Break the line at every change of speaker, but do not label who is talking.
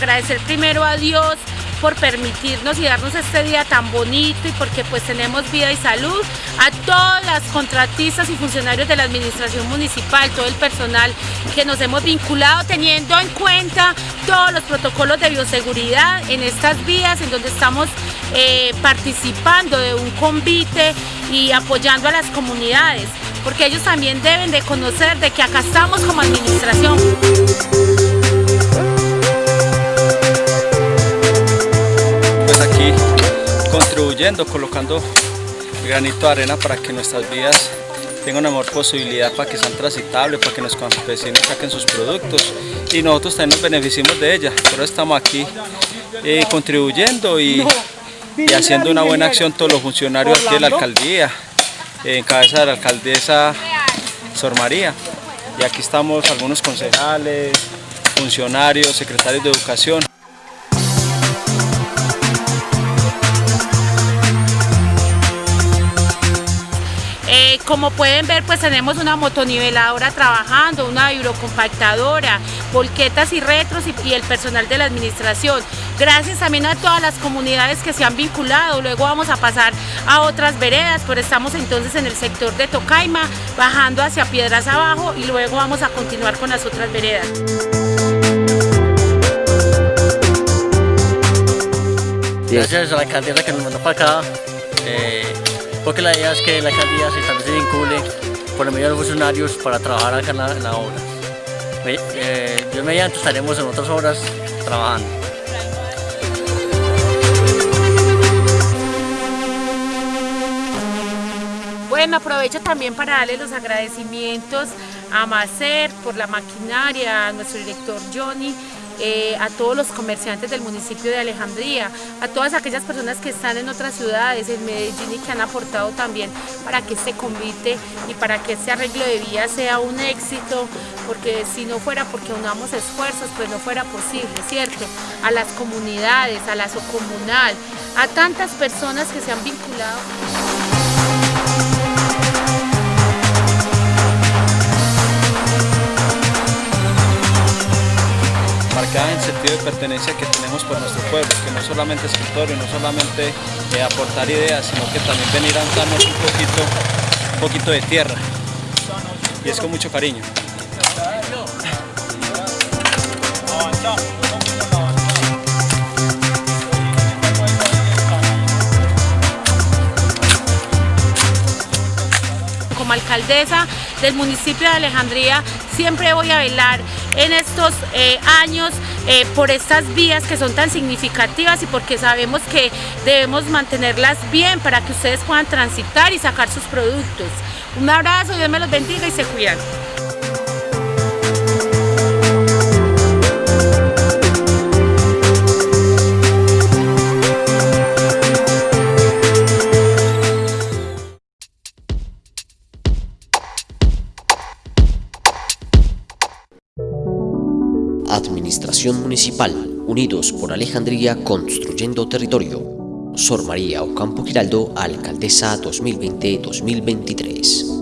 agradecer primero a Dios por permitirnos y darnos este día tan bonito y porque pues tenemos vida y salud, a todas las contratistas y funcionarios de la administración municipal, todo el personal que nos hemos vinculado teniendo en cuenta todos los protocolos de bioseguridad en estas vías en donde estamos eh, participando de un convite y apoyando a las comunidades, porque ellos también deben de conocer de que acá estamos como administración.
Contribuyendo, colocando granito de arena para que nuestras vías tengan una mejor posibilidad para que sean transitables, para que nuestros campesinos saquen sus productos y nosotros también nos beneficiemos de ellas. Por eso estamos aquí eh, contribuyendo y, haciendo una buena acción todos los funcionarios aquí de la alcaldía, en cabeza de la alcaldesa Sor María. Y aquí estamos algunos concejales, funcionarios, secretarios de educación.
Como pueden ver, pues tenemos una motoniveladora trabajando, una hidrocompactadora, volquetas y retros y, el personal de la administración. Gracias también a todas las comunidades que se han vinculado. Luego vamos a pasar a otras veredas, pero estamos entonces en el sector de Tocaima, bajando hacia Piedras Abajo y luego vamos a continuar con las otras veredas.
Gracias a la que nos mandó para acá. Eh, porque la idea es que la alcaldía se, también se vincule por medio de los funcionarios para trabajar acá en la, obra. Eh, yo mediante estaremos en otras obras trabajando.
Bueno, aprovecho también para darle los agradecimientos a Macer por la maquinaria, a nuestro director Johnny, eh, a todos los comerciantes del municipio de Alejandría, a todas aquellas personas que están en otras ciudades, en Medellín y que han aportado también para que este convite y para que este arreglo de vía sea un éxito, porque si no fuera porque unamos esfuerzos, pues no fuera posible, ¿cierto? A las comunidades, a la socomunal, a tantas personas que se han vinculado.
En sentido de pertenencia que tenemos por nuestro pueblo, que no solamente escritorio, no solamente eh, aportar ideas, sino que también venir a darnos un poquito, un poquito de tierra. Y es con mucho cariño.
Como alcaldesa del municipio de Alejandría siempre voy a velar estos eh, años eh, por estas vías que son tan significativas y porque sabemos que debemos mantenerlas bien para que ustedes puedan transitar y sacar sus productos. Un abrazo, Dios me los bendiga y se cuidan.
Administración Municipal, unidos por Alejandría construyendo territorio. Sor María Ocampo Giraldo, Alcaldesa 2020-2023.